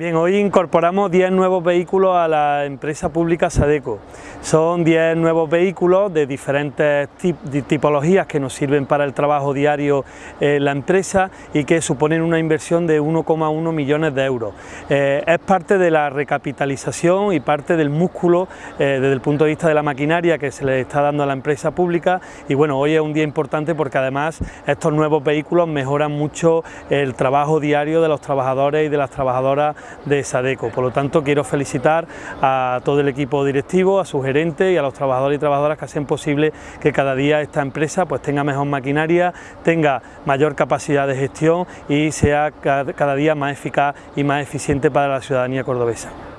Bien, hoy incorporamos 10 nuevos vehículos a la empresa pública Sadeco. Son 10 nuevos vehículos de diferentes tipologías que nos sirven para el trabajo diario en la empresa y que suponen una inversión de 1,1 millones de euros. Eh, es parte de la recapitalización y parte del músculo eh, desde el punto de vista de la maquinaria que se le está dando a la empresa pública y bueno, hoy es un día importante porque además estos nuevos vehículos mejoran mucho el trabajo diario de los trabajadores y de las trabajadoras de Sadeco. Por lo tanto, quiero felicitar a todo el equipo directivo, a su gerente y a los trabajadores y trabajadoras que hacen posible que cada día esta empresa pues, tenga mejor maquinaria, tenga mayor capacidad de gestión y sea cada día más eficaz y más eficiente para la ciudadanía cordobesa.